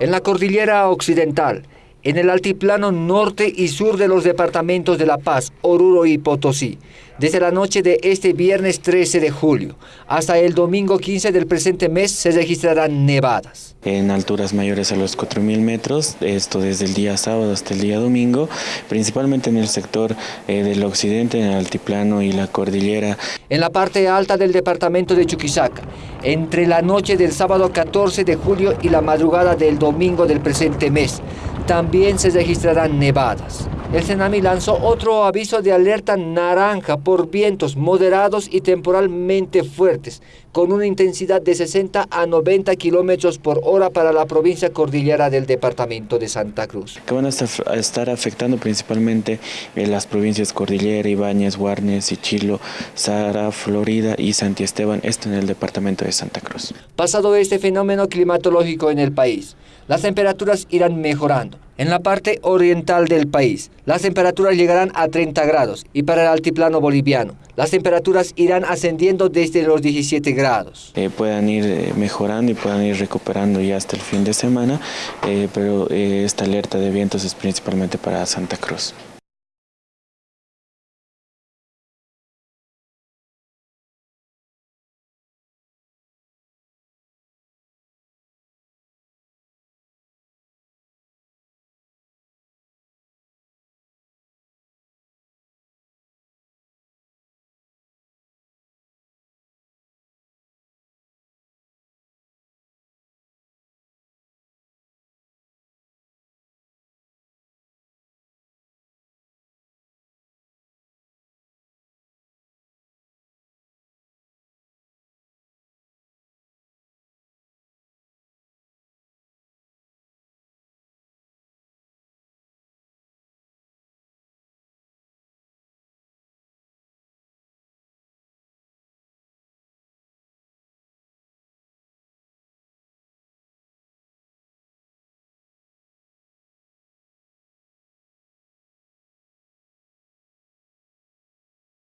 En la cordillera occidental, en el altiplano norte y sur de los departamentos de La Paz, Oruro y Potosí, desde la noche de este viernes 13 de julio hasta el domingo 15 del presente mes se registrarán nevadas. En alturas mayores a los 4.000 metros, esto desde el día sábado hasta el día domingo, principalmente en el sector eh, del occidente, en el altiplano y la cordillera. En la parte alta del departamento de Chuquisaca, entre la noche del sábado 14 de julio y la madrugada del domingo del presente mes, también se registrarán nevadas. El Senami lanzó otro aviso de alerta naranja por vientos moderados y temporalmente fuertes, con una intensidad de 60 a 90 kilómetros por hora para la provincia cordillera del departamento de Santa Cruz. Que van a estar afectando principalmente en las provincias Cordillera, Ibáñez, Guarnes, Chilo, Sara, Florida y Santi Esteban, esto en el departamento de Santa Cruz. Pasado este fenómeno climatológico en el país, las temperaturas irán mejorando. En la parte oriental del país, las temperaturas llegarán a 30 grados y para el altiplano boliviano, las temperaturas irán ascendiendo desde los 17 grados. Eh, puedan ir eh, mejorando y puedan ir recuperando ya hasta el fin de semana, eh, pero esta alerta de vientos es principalmente para Santa Cruz.